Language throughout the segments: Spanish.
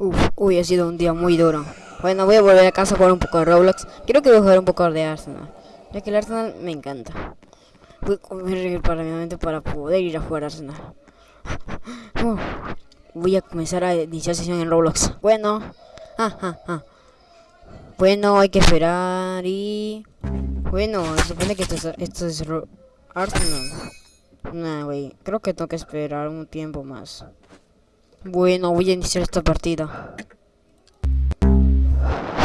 Uf, uy, ha sido un día muy duro. Bueno, voy a volver a casa a jugar un poco de Roblox. Quiero que voy a jugar un poco de Arsenal. Ya que el Arsenal me encanta. Voy a comer paralelamente para poder ir a jugar Arsenal. Voy a comenzar a iniciar sesión en Roblox. Bueno. Ah, ah, ah. Bueno, hay que esperar y... Bueno, se supone que esto es, esto es Arsenal. Nah, güey. Creo que tengo que esperar un tiempo más. Bueno, voy a iniciar esta partida.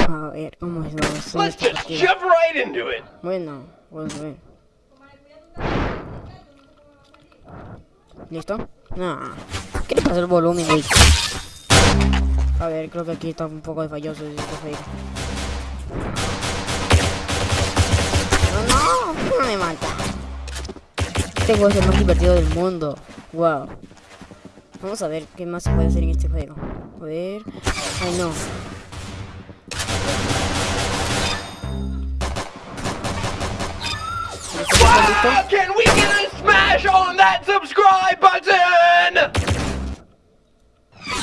A ver, ¿cómo es la versión de Let's esta just partida? jump right into it. Bueno, vamos a ver. ¿Listo? Nah. ¿Qué le pasa el volumen, güey? A ver, creo que aquí está un poco de falloso juego. No, no, no me mata. Juego es el más divertido del mundo. Wow. Vamos a ver qué más se puede hacer en este juego. A ver. Ay, no. Can we get a smash on that subscribe button?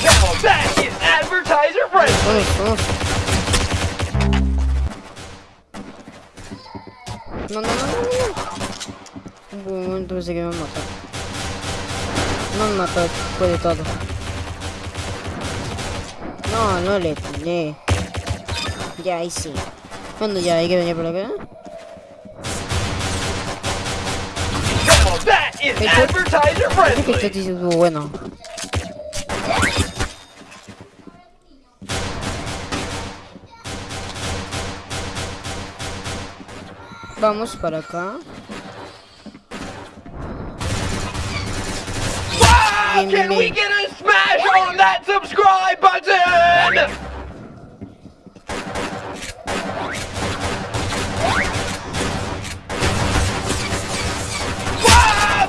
Now that is advertiser friendly. Vamos. No, no, no, no, no. Un momento pensé que me iba a matar. No me mató, fue de todo. No, no le tiré. Ya, ahí sí. Cuando ya hay que venir por acá. Este bueno. Vamos para acá. Can we get a smash on that subscribe button?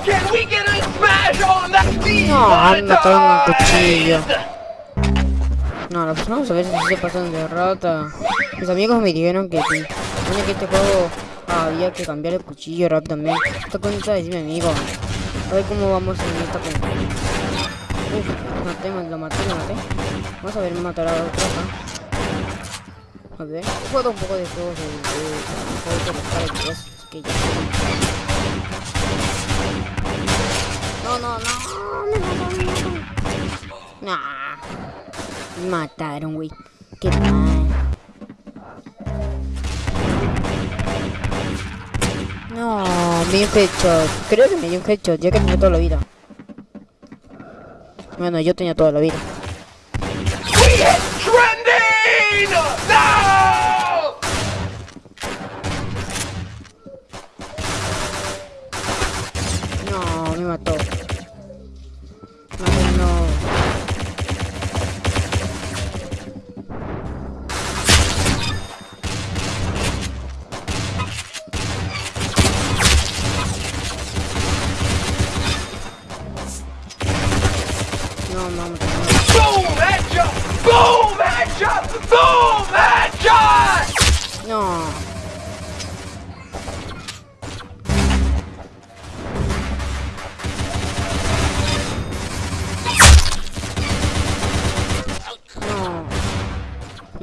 Can we get a smash on that No, me mataron con cuchillo. No, las personas a veces sí se pasan de rata. Mis amigos me dijeron que sí. Que este juego había que cambiar el cuchillo rápidamente. Esto cuenta de mi amigo. A ver cómo vamos en esta cuenta. Uf, maté, lo maté, lo maté. Vamos a ver matar a otro acá. A ver, jugado un poco de juegos de... de, de, de, de que ya... No, no, no, me mataron, me mataron. Me güey. Qué mal. No, me dio headshot. Creo que me dio un headshot, ya que tenía toda la vida. Bueno, yo tenía toda la vida. No, me mató.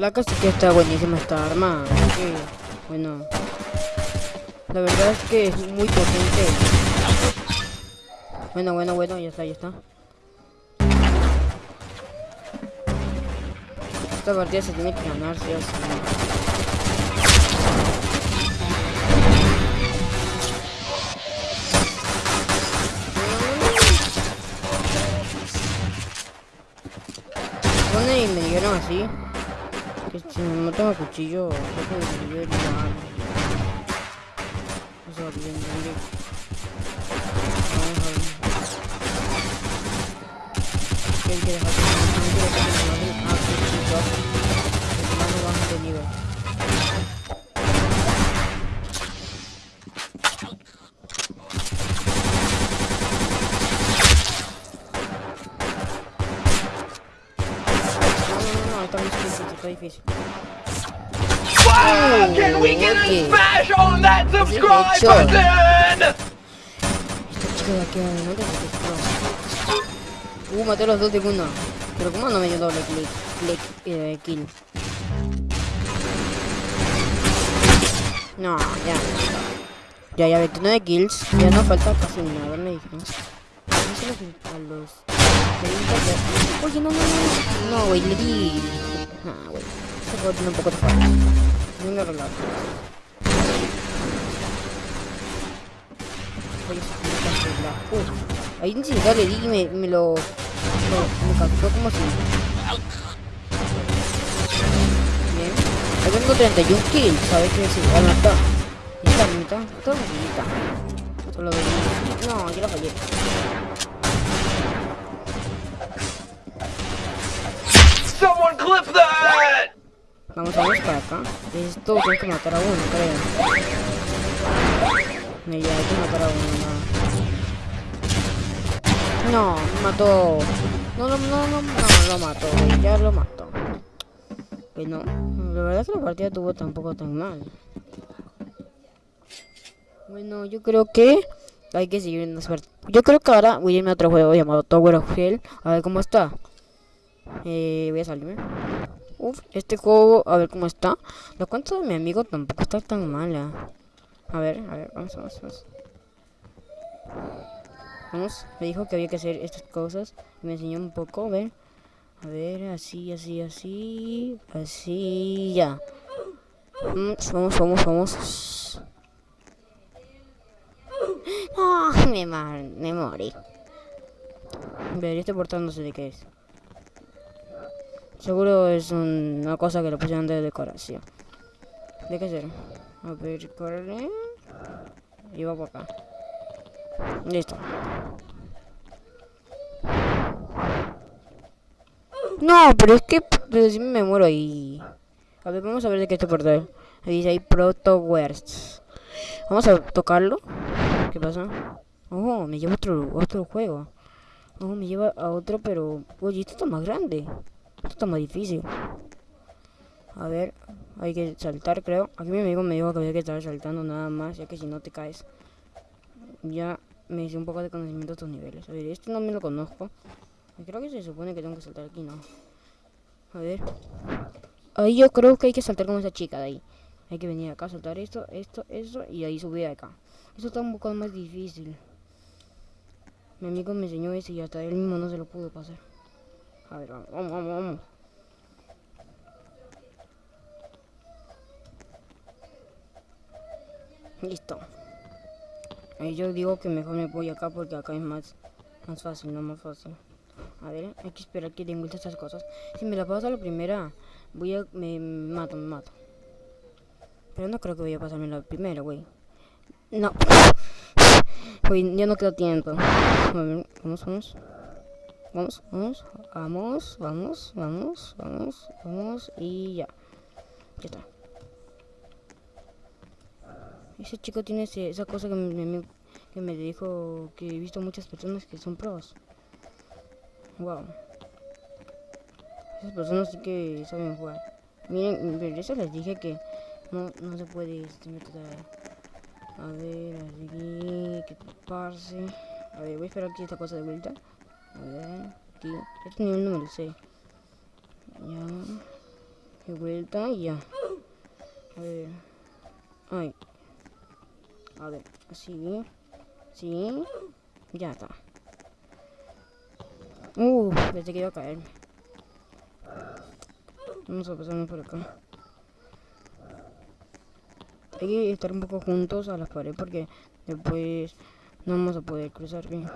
La cosa es que está buenísima esta arma. Sí, bueno. La verdad es que es muy potente. Bueno, bueno, bueno, ya está, ya está. Esta partida se tiene que ganar, sí o y me dijeron así que si no tengo cuchillo, no tengo cuchillo de. O sea, bien, bien, bien. Vamos a ver. ¿Qué hay que dejar? ¿Qué hay que dejar? Okay. smash on that subscribe button? De aquí adelante se quedó. Uh, maté los dos de una. Pero ¿cómo no me dio doble clic? clic eh, kill. No, ya. Ya, ya 29 kills. Ya no falta casi nada, me dijeron. Díselo que a los 30 ya- Oye, no, no, no. No, güey, le di. Ah, güey. Tiene un poco de tiene que cancelar. Uh, ahí ni siquiera le di y me, me lo. Me, me como si. Bien. Ahí tengo 31 kills, ¿sabes qué decir? Ah, no está. Esta mitad, esta mitad. Solo de No, yo la fallé. Someone clip that! Vamos, vamos para acá. Esto tengo que matar a uno, creo. No, ya hay que matar a uno. No, no mató. No, no, no, no, no, lo mató. Ya lo mató. Que no. La verdad es que la partida estuvo tampoco tan mal. Bueno, yo creo que hay que seguir en la suerte. Yo creo que ahora voy a irme a otro juego llamado Tower of Hell. A ver cómo está. Eh, voy a salirme. Uf, este juego, a ver cómo está. La cuenta de mi amigo tampoco está tan mala. A ver, a ver, vamos, vamos, vamos. Vamos, me dijo que había que hacer estas cosas. Me enseñó un poco, a ver. A ver, así, así, así. Así, ya. Vamos, vamos, vamos, vamos. No, me, mar me morí. A ver, este portal no sé de qué es. Seguro es un- una cosa que le pusieron de decoración. ¿De qué será? A ver, corre. Y va por acá. Listo. No, pero es que me muero ahí. A ver, vamos a ver de qué este portal. Ahí dice ahí Proto Worst. Vamos a tocarlo. ¿Qué pasa? Oh, me lleva otro, otro juego. Oh, me lleva a otro, pero... Oye, esto está más grande. Está más difícil. A ver, hay que saltar, creo. Aquí mi amigo me dijo que había que estar saltando nada más, ya que si no te caes. Ya me hice un poco de conocimiento de estos niveles. A ver, este no me lo conozco. Creo que se supone que tengo que saltar aquí, ¿no? A ver. Ahí yo creo que hay que saltar como esa chica de ahí. Hay que venir acá, saltar esto, esto, eso, y ahí subir acá. Eso está un poco más difícil. Mi amigo me enseñó ese y hasta él mismo no se lo pudo pasar. A ver, vamos, vamos, vamos. Listo. Ahí yo digo que mejor me voy acá porque acá es más, más fácil, no más fácil. A ver, hay que esperar que den vuelta estas cosas. Si me la paso a la primera, voy a... me mato, me mato. Pero no creo que voy a pasarme la primera, güey. No. Güey, ya no queda tiempo. Vamos, vamos. Vamos, vamos, vamos, vamos, vamos, vamos, vamos y ya. Ya está. Ese chico tiene ese- esa cosa que me, que me dijo que he visto muchas personas que son pros. Wow. Esas personas sí que saben jugar. Miren, pero eso les dije que no, no se puede este método. A ver, aquí, que pase. A ver, voy a esperar aquí esta cosa de vuelta. A ver, aquí. Este nivel no me lo sé. Ya. De vuelta y ya. A ver. Ay. A ver, así. Sí. Ya está. Uh, pensé que iba a caerme. Vamos a pasarnos por acá. Hay que estar un poco juntos a las paredes porque después no vamos a poder cruzar bien.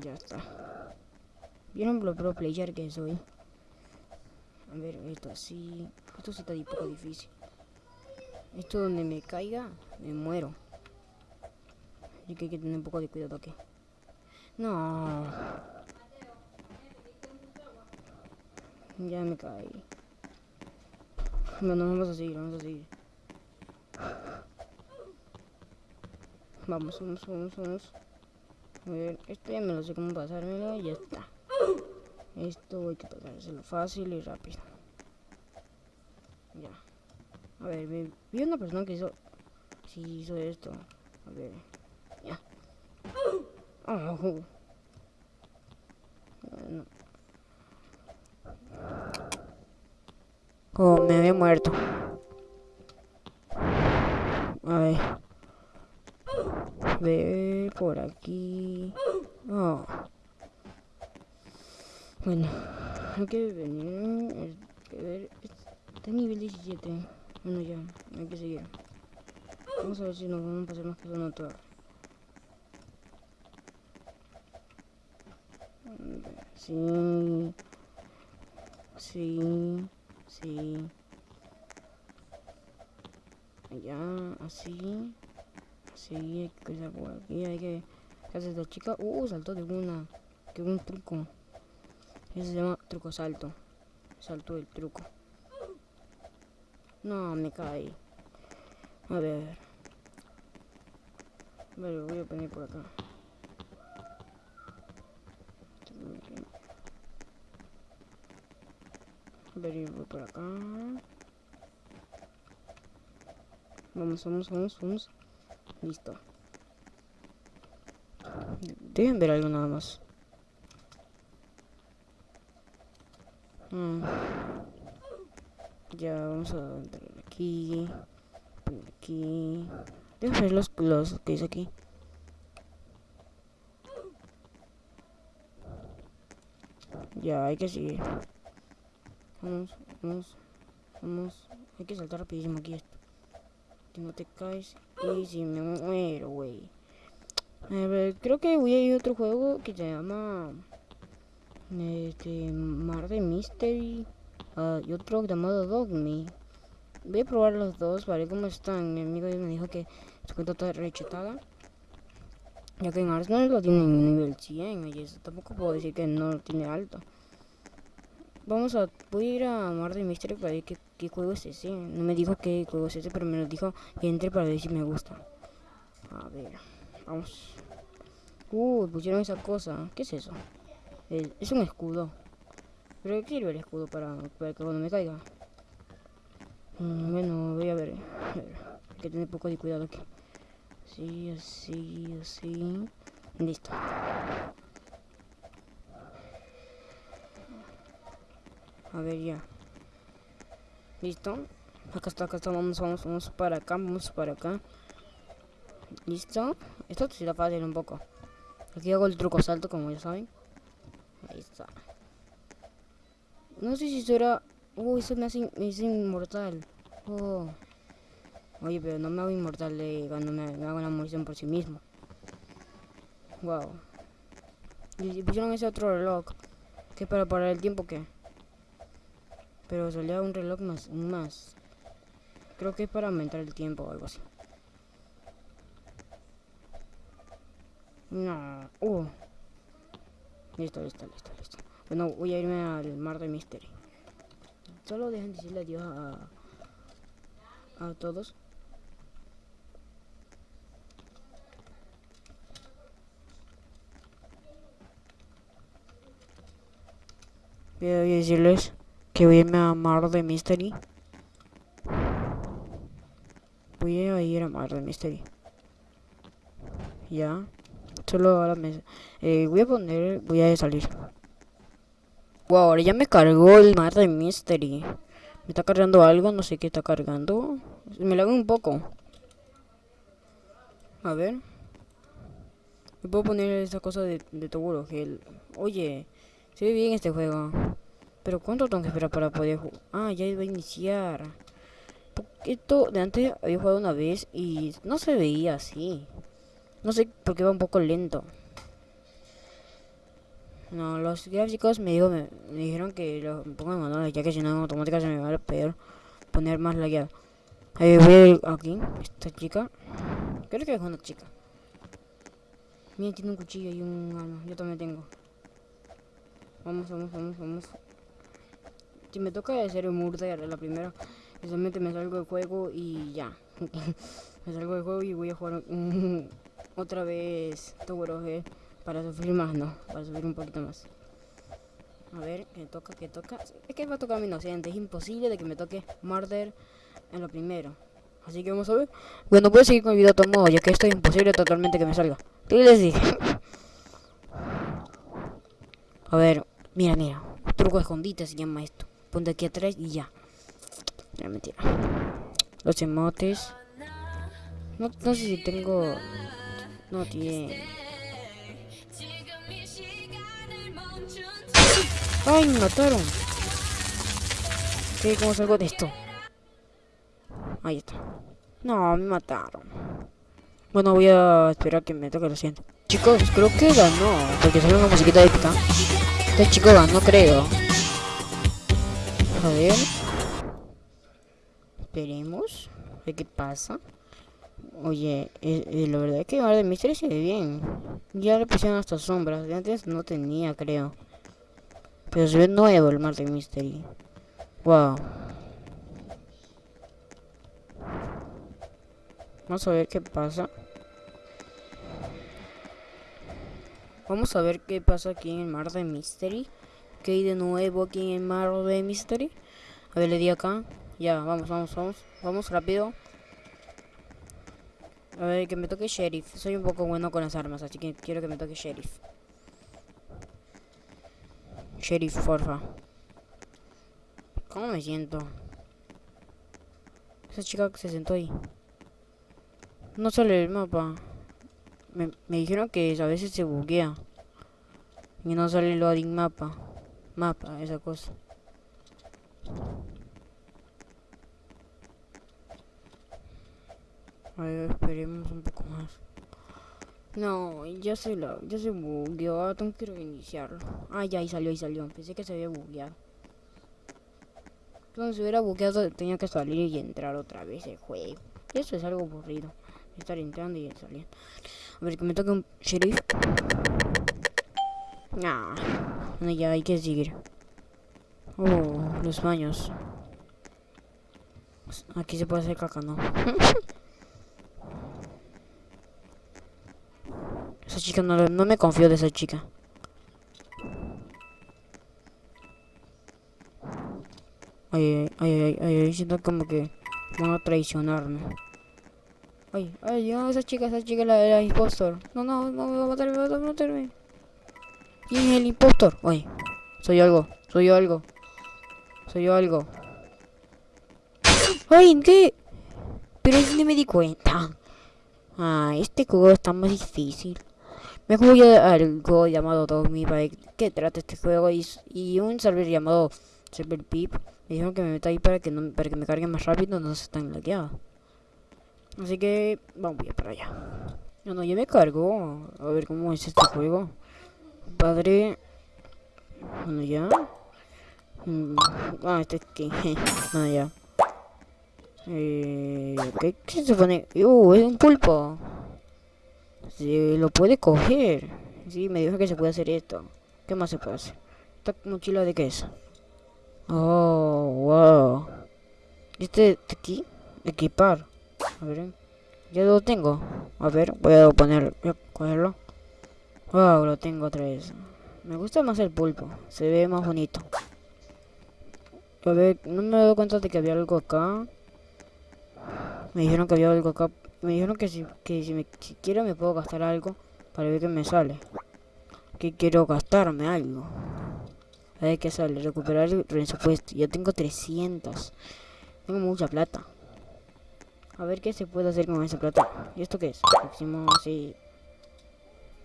Ya está. ¿Vieron lo pro player que soy? A ver, esto así. Esto sí está un poco difícil. Esto donde me caiga, me muero. Así que hay que tener un poco de cuidado aquí. No. Ya me caí. Bueno, vamos a seguir, vamos a seguir. Vamos, vamos, vamos, vamos. A ver, esto ya me lo sé cómo pasármelo y ya está. Esto hay que pasárselo fácil y rápido. Ya. A ver, vi, vi una persona que hizo... Sí, hizo esto. A ver. Ya. Oh. no. Como me había muerto. A ver. Ve por aquí. Oh. Bueno, hay que venir. Que ver. Está nivel 17. Bueno, ya, hay que seguir. Vamos a ver si nos vamos a pasar más que una torre. Sí. Sí. Sí. Ya, así. Así, hay que cruzar por aquí, hay que... ¿Qué hace esta chica? Uh, saltó de una. Que un truco. Eso se llama truco salto. Salto del truco. No, me caí. A ver. Vale, voy a poner por acá. A ver, voy por acá. Vamos, vamos, vamos, vamos. Listo. Deben ver algo nada más. Mm. Ya, vamos a entrar aquí. Aquí. Déjame ver los, los que dice aquí. Ya, hay que seguir. Vamos, vamos, vamos. Hay que saltar rapidísimo aquí esto. Que no te caes. Y si me muero, güey. A ver, creo que voy a ir a otro juego que se llama... Este... Mar de Mystery. Ah, y otro llamado Dogme. Voy a probar los dos, ver cómo están. Mi amigo me dijo que su cuenta está rechetada. Ya que en Arsenal lo tiene en nivel 100. Y eso tampoco puedo decir que no lo tiene alto. Vamos a... Voy a ir a Mar de Mystery para ver qué, qué juego es ese. No me dijo qué juego es ese, pero me lo dijo que entre para ver si me gusta. A ver... Vamos. Uh, pusieron esa cosa. ¿Qué es eso? Es un escudo. Pero ¿qué sirve el escudo para, para que cuando me caiga? Mm, bueno, voy a ver. Hay que tener poco de cuidado aquí. Así, así, así. Listo. A ver, ya. ¿Listo? Acá está, acá está. Vamos, vamos, vamos para acá, vamos para acá. ¿Listo? Esto sí está fácil un poco. Aquí hago el truco salto, como ya saben. Ahí está. No sé si eso era... Uy, eso me hace, me hace inmortal. Oh. Oye, pero no me hago inmortal de cuando me, hago la munición por sí mismo. Wow. Y si pusieron ese otro reloj. ¿Qué para parar el tiempo qué? Pero salía un reloj más, más. Creo que es para aumentar el tiempo o algo así. No. Uh. Listo, listo, listo, listo. Bueno, voy a irme al mar de Mystery. Solo dejen decirle adiós a, a todos. Voy a decirles que voy a irme a mar de Mystery. Voy a ir a mar de Mystery. Ya. Solo ahora me... eh, voy a poner... Voy a salir. Wow, ahora ya me cargó el mar de Mystery. Me está cargando algo, no sé qué está cargando. Me lo hago un poco. A ver. Me puedo poner esa cosa de, de Toguro Gel. Oye, se ve bien este juego. Pero ¿cuánto tengo que esperar para poder jugar? Ah, ya iba a iniciar. Esto de antes había jugado una vez y no se veía así. No sé por qué va un poco lento. No, los gráficos me, dijo, me, dijeron que lo pongan en manual, ya que si no en automática se me va a peor poner más lagueado. Eh, voy aquí, esta chica. Creo que es una chica. Mira, tiene un cuchillo y un arma. Yo también tengo. Vamos, vamos, vamos, vamos. Si me toca hacer un murder la primera, solamente me salgo del juego y ya. me salgo del juego y voy a jugar un- otra vez Tower G para sufrir más, no, para sufrir un poquito más. A ver, que toca, que toca. Es que va a tocar mi inocente, es imposible de que me toque Murder en lo primero. Así que vamos a ver. Bueno, a seguir con el video de todo modo, ya que esto es imposible totalmente que me salga. A ver, Mira, mira. Truco de escondite se llama esto. Ponte aquí atrás y ya. Mentira. Los emotes. No, no sé si tengo... No tiene... ¡Ay, me mataron! ¿Qué? ¿Cómo salgo de esto? Ahí está. No, me mataron. Bueno, voy a esperar que me toque lo siguiente. Chicos, creo que ganó. Porque sale una musiquita épica. Este chico ganó, creo. A ver. Esperemos. A ver qué pasa. Oye, eh, eh, la verdad es que ahora de Mystery se ve bien. Ya le pusieron hasta sombras. Antes no tenía, creo. Pero se ve nuevo el Mar de Mystery. Wow. Vamos a ver qué pasa. Vamos a ver qué pasa aquí en el Mar de Mystery. ¿Qué hay de nuevo aquí en el Mar de Mystery? A ver, le di acá. Ya, vamos, vamos, vamos. Vamos rápido. A ver, que me toque Sheriff. Soy un poco bueno con las armas, así que quiero que me toque Sheriff. Sheriff, porfa. ¿Cómo me siento? Esa chica que se sentó ahí. No sale el mapa. Me, me dijeron que a veces se buguea. Y no sale el loading mapa. Mapa, esa cosa. A ver, esperemos un poco más. No, ya se la, ya se bugueó, tengo que reiniciarlo. Ah, ya, ahí salió, ahí salió. Pensé que se había bugueado. Cuando se hubiera bugueado tenía que salir y entrar otra vez el juego. Y eso es algo aburrido. Estar entrando y saliendo. A ver, que me toque un sheriff. Ah, no, ya hay que seguir. Oh, los baños. Aquí se puede hacer caca, ¿no? chica no, no me confío de esa chica. Ay, ay, ay, ay, siento como que van a traicionarme. Ay, ay, no, esa chica, esa chica, la, la impostor. No, no, no, me va a matar, me va a matarme. ¿Quién es el impostor? Ay, soy algo, soy algo. Soy algo. Ay, ¿qué? Pero es ni me di cuenta. Ah, este juego está más difícil. Me jugué algo llamado Dogme para que trata este juego y, un server llamado Server Pip. Me dijeron que me meta ahí para que para que me cargue más rápido, no se están laqueados. Así que vamos a para allá. No, no, ya me cargo. A ver cómo es este juego. Padre. Bueno, ya. Mm, ah, este es que. no, ya. Eh, ¿qué, ¿Qué se pone? Uh, es un pulpo. Se lo puede coger. Sí, me dijo que se puede hacer esto. ¿Qué más se puede hacer? ¿Esta mochila de qué es? Oh, wow. ¿Este de aquí? Equipar. A ver. Ya lo tengo. A ver, voy a poner. Voy a cogerlo. Wow, lo tengo otra vez. Me gusta más el pulpo. Se ve más bonito. A ver, no me he dado cuenta de que había algo acá. Me dijeron que había algo acá. Me dijeron que si, que si, me, quiero me puedo gastar algo para ver qué me sale. Que quiero gastarme algo. A ver qué sale. Recuperar el presupuesto. Ya tengo 300. Tengo mucha plata. A ver qué se puede hacer con esa plata. ¿Y esto qué es? Próximo, sí.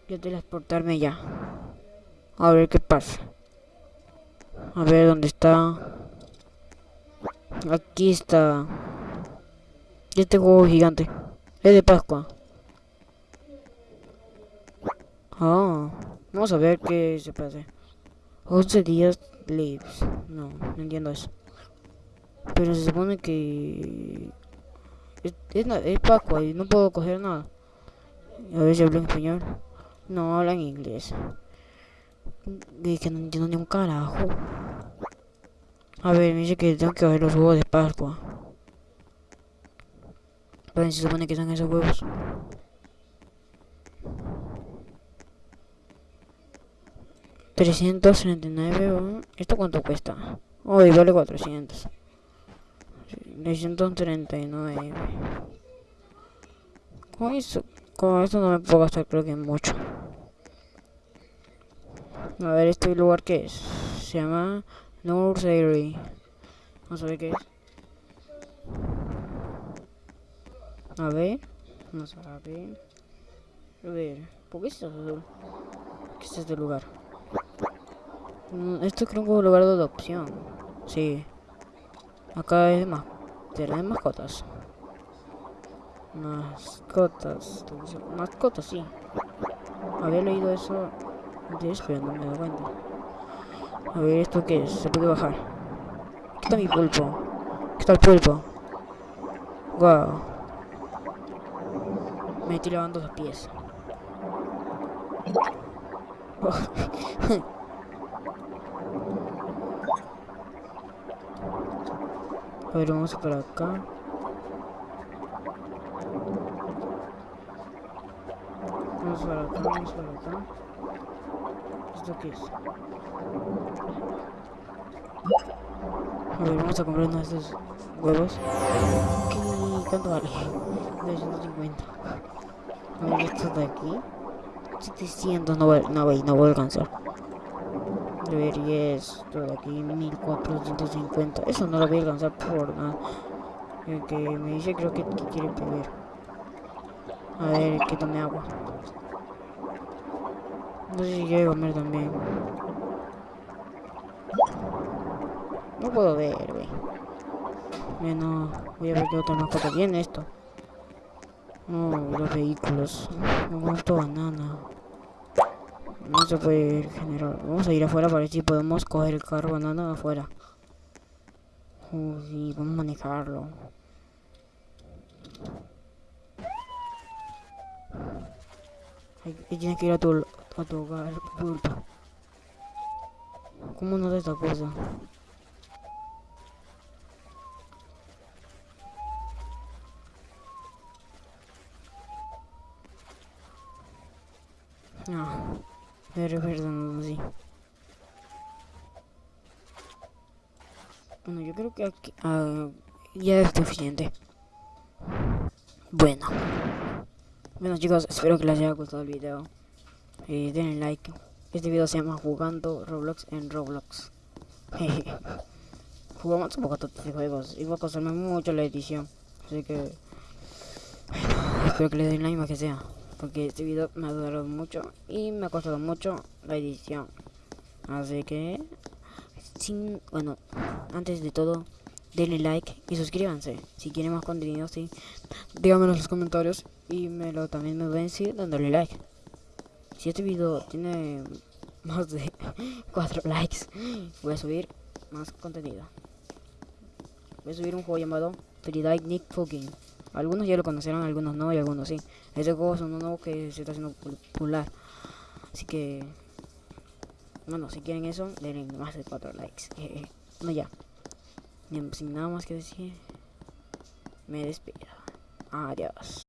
Yo transportarme ya. A ver qué pasa. A ver dónde está. Aquí está. Este juego gigante. Es de Pascua. Ah, vamos a ver qué se hacer. 11 días lives. No, no entiendo eso. Pero se supone que... Es, es, Pascua y no puedo coger nada. A ver si hablo en español. No, habla en inglés. Es que no entiendo ni un carajo. A ver, me dice que tengo que coger los huevos de Pascua. Pero se supone que son esos huevos. $339, ¿esto cuánto cuesta? Uy, vale 400 639 Con eso, con eso no me puedo gastar creo que mucho A ver, este lugar que es. Se llama Nursery. Vamos a ver qué es. A ver. Vamos a ver. A ver. ¿Por qué es azul? ¿Qué es este lugar? Mm, Esto creo que es un lugar de adopción. Sí. Acá es más. Será de mascotas. Mascotas. Mascotas, sí. Había leído eso antes, pero no me doy cuenta. A ver, ¿esto qué es? Se puede bajar. Aquí está mi pulpo. Aquí está el pulpo. Wow. Me estoy lavando los pies. A ver, vamos para acá. Vamos para acá, vamos para acá. ¿Esto qué es? A ver, vamos a comprar uno de estos huevos. ¿Qué? ¿Cuánto vale? 250. Esto de aquí. 700, no voy, no voy, no voy a alcanzar. A ver, y esto de aquí, 1450. Eso no lo voy a alcanzar por nada. El que me dice creo que, que quiere beber. A ver, que tome agua. No sé si quiere comer también. No puedo ver, güey. Bueno, voy a ver qué otra mascota tiene esto. No, los vehículos. Gusta banana. No se puede ir general. Vamos a ir afuera para ver si podemos coger el carro banana afuera. Uy, vamos a manejarlo. Tienes que ir a tu, a tu hogar, pulpo. ¿Cómo no de esta cosa? No, pero perdón, sí. Bueno, yo creo que aquí ah, ya es suficiente. Bueno. Bueno chicos, espero que les haya gustado el video. Eh, denle like. Este video se llama Jugando Roblox en Roblox. Jugamos un poco de juegos y va a costarme mucho la edición. Así que... Bueno, espero que le den like más que sea. Porque este video me ha durado mucho y me ha costado mucho la edición. Así que... Sin, bueno, antes de todo, denle like y suscríbanse. Si quieren más contenido, sí. Díganmelo en los comentarios y me lo también me ven si dándole like. Si este video tiene más de 4 likes, voy a subir más contenido. Voy a subir un juego llamado Free Nick Fucking. Algunos ya lo conocerán, algunos no y algunos sí. Este juego es uno nuevo que se está haciendo popular. Así que... Bueno, si quieren eso, denle más de 4 likes. no ya. Sin nada más que decir, me despido. Adiós.